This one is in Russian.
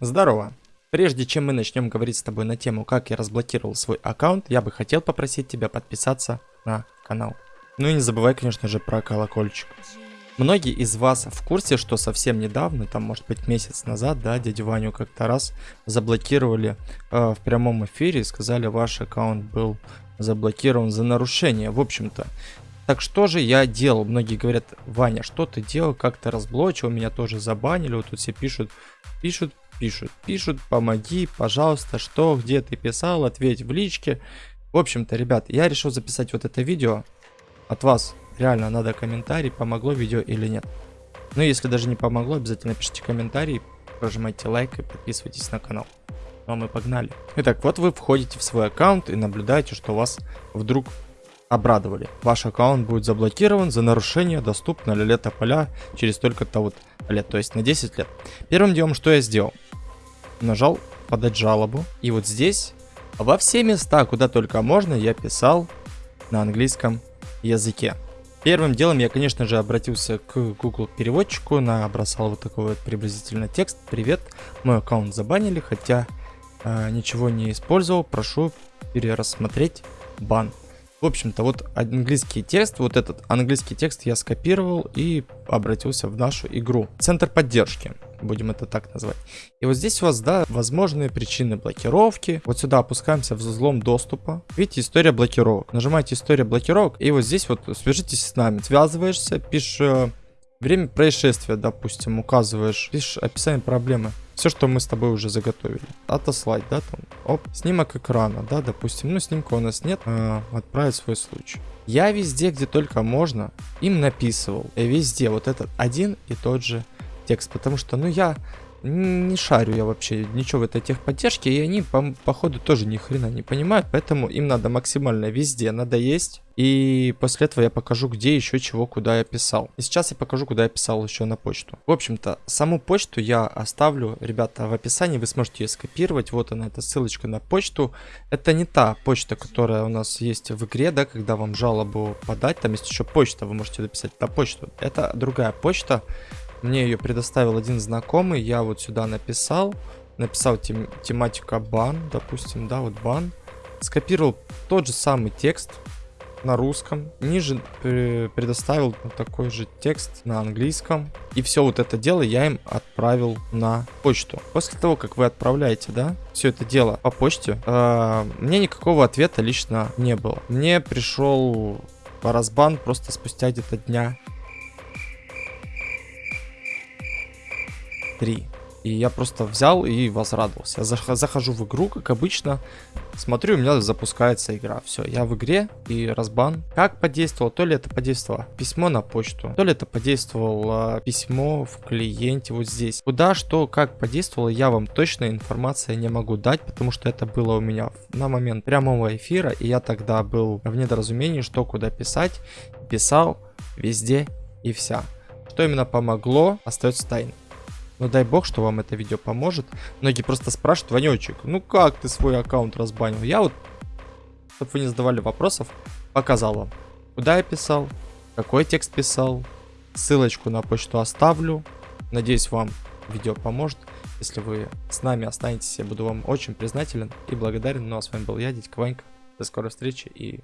Здорово. Прежде чем мы начнем говорить с тобой на тему, как я разблокировал свой аккаунт, я бы хотел попросить тебя подписаться на канал. Ну и не забывай, конечно же, про колокольчик. Многие из вас в курсе, что совсем недавно, там может быть месяц назад, да, дядю Ваню как-то раз заблокировали э, в прямом эфире и сказали, ваш аккаунт был заблокирован за нарушение. В общем-то, так что же я делал? Многие говорят, Ваня, что ты делал, как ты разблочил, меня тоже забанили, вот тут все пишут, пишут, пишут, пишут, помоги, пожалуйста, что, где ты писал, ответь в личке. В общем-то, ребят, я решил записать вот это видео. От вас реально надо комментарий, помогло видео или нет. Ну, если даже не помогло, обязательно пишите комментарий, прожимайте лайк и подписывайтесь на канал. Ну а мы погнали. Итак, вот вы входите в свой аккаунт и наблюдаете, что вас вдруг обрадовали. Ваш аккаунт будет заблокирован за нарушение доступно лета поля через столько-то вот лет, то есть на 10 лет. Первым делом, что я сделал? Нажал подать жалобу. И вот здесь, во все места, куда только можно, я писал на английском языке. Первым делом я, конечно же, обратился к Google переводчику, набросал вот такой вот приблизительно текст. Привет, мой аккаунт забанили, хотя э, ничего не использовал, прошу перерассмотреть бан. В общем-то, вот английский текст, вот этот английский текст я скопировал и обратился в нашу игру. Центр поддержки, будем это так назвать. И вот здесь у вас, да, возможные причины блокировки. Вот сюда опускаемся в взлом доступа. Видите, история блокировок. Нажимаете история блокировок, и вот здесь вот свяжитесь с нами. Связываешься, пишешь э, время происшествия, допустим, указываешь, пишешь описание проблемы. Все, что мы с тобой уже заготовили. Отослать, да, там, оп, снимок экрана, да, допустим, ну, снимка у нас нет, а, отправить свой случай. Я везде, где только можно, им написывал, и везде вот этот один и тот же текст, потому что, ну, я не шарю я вообще ничего в этой техподдержке, и они, по, походу, тоже ни хрена не понимают, поэтому им надо максимально везде надо есть. И после этого я покажу, где еще чего, куда я писал. И сейчас я покажу, куда я писал еще на почту. В общем-то, саму почту я оставлю, ребята, в описании. Вы сможете ее скопировать. Вот она, эта ссылочка на почту. Это не та почта, которая у нас есть в игре, да, когда вам жалобу подать. Там есть еще почта, вы можете написать на почту. Это другая почта. Мне ее предоставил один знакомый, я вот сюда написал, написал тем, тематика бан, допустим, да, вот бан. Скопировал тот же самый текст на русском, ниже предоставил такой же текст на английском. И все вот это дело я им отправил на почту. После того, как вы отправляете, да, все это дело по почте, э, мне никакого ответа лично не было. Мне пришел разбан просто спустя где-то дня 3. И я просто взял и возрадовался. Я захожу в игру, как обычно, смотрю, у меня запускается игра. Все, я в игре и разбан. Как подействовало? То ли это подействовало письмо на почту, то ли это подействовало письмо в клиенте вот здесь. Куда, что, как подействовало, я вам точно информация не могу дать, потому что это было у меня на момент прямого эфира, и я тогда был в недоразумении, что куда писать. Писал везде и вся. Что именно помогло, остается тайной. Но дай бог, что вам это видео поможет. Многие просто спрашивают, Ванечек, ну как ты свой аккаунт разбанил? Я вот, чтобы вы не задавали вопросов, показал вам, куда я писал, какой текст писал. Ссылочку на почту оставлю. Надеюсь, вам видео поможет. Если вы с нами останетесь, я буду вам очень признателен и благодарен. Ну а с вами был я, Дядька Ванька. До скорой встречи и